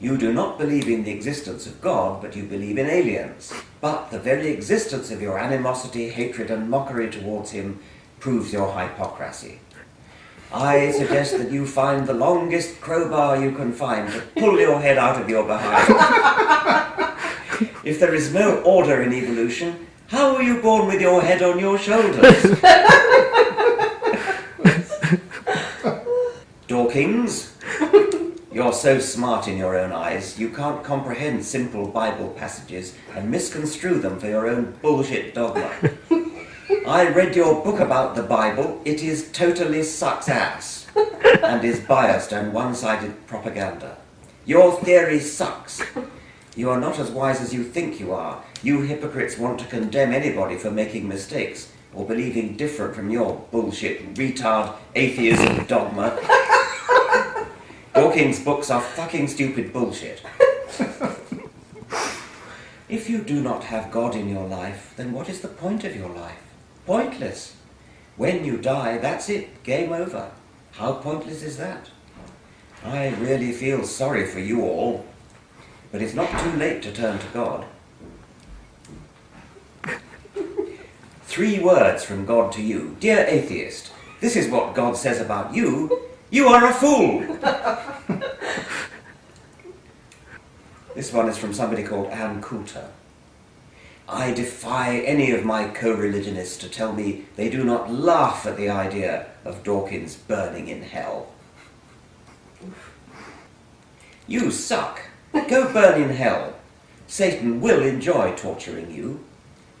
You do not believe in the existence of God, but you believe in aliens. But the very existence of your animosity, hatred, and mockery towards him proves your hypocrisy. I suggest that you find the longest crowbar you can find to pull your head out of your behind. if there is no order in evolution, how were you born with your head on your shoulders? Dawkins, you're so smart in your own eyes, you can't comprehend simple Bible passages and misconstrue them for your own bullshit dogma. I read your book about the Bible. It is totally sucks ass and is biased and one-sided propaganda. Your theory sucks. You are not as wise as you think you are. You hypocrites want to condemn anybody for making mistakes or believing different from your bullshit, retard, atheism dogma. Dawkins' books are fucking stupid bullshit. if you do not have God in your life, then what is the point of your life? Pointless. When you die, that's it, game over. How pointless is that? I really feel sorry for you all, but it's not too late to turn to God. Three words from God to you. Dear atheist, this is what God says about you. You are a fool! this one is from somebody called Ann Coulter. I defy any of my co-religionists to tell me they do not laugh at the idea of Dawkins burning in hell. You suck. Go burn in hell. Satan will enjoy torturing you.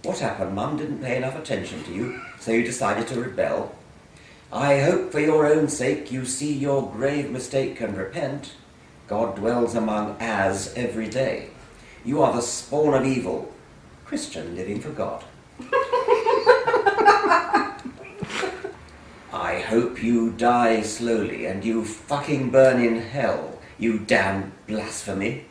What happened? Mum didn't pay enough attention to you, so you decided to rebel. I hope for your own sake you see your grave mistake and repent. God dwells among as every day. You are the spawn of evil, Christian living for God. I hope you die slowly and you fucking burn in hell, you damn blasphemy.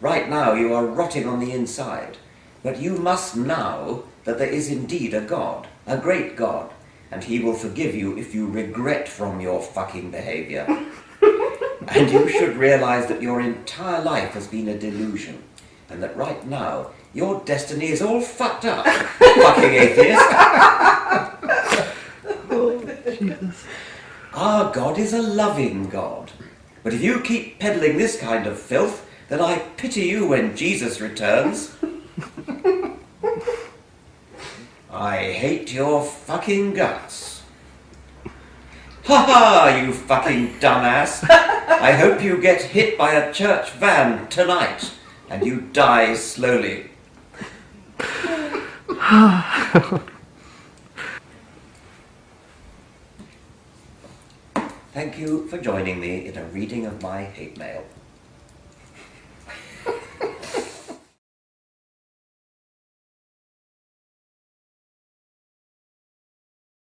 Right now you are rotting on the inside, but you must know that there is indeed a God, a great God, and he will forgive you if you regret from your fucking behavior. and you should realize that your entire life has been a delusion, and that right now your destiny is all fucked up, fucking atheist. Oh, Jesus. Our God is a loving God. But if you keep peddling this kind of filth, then I pity you when Jesus returns. I hate your fucking guts. Ha ha, you fucking dumbass. I hope you get hit by a church van tonight and you die slowly. Thank you for joining me in a reading of my hate mail.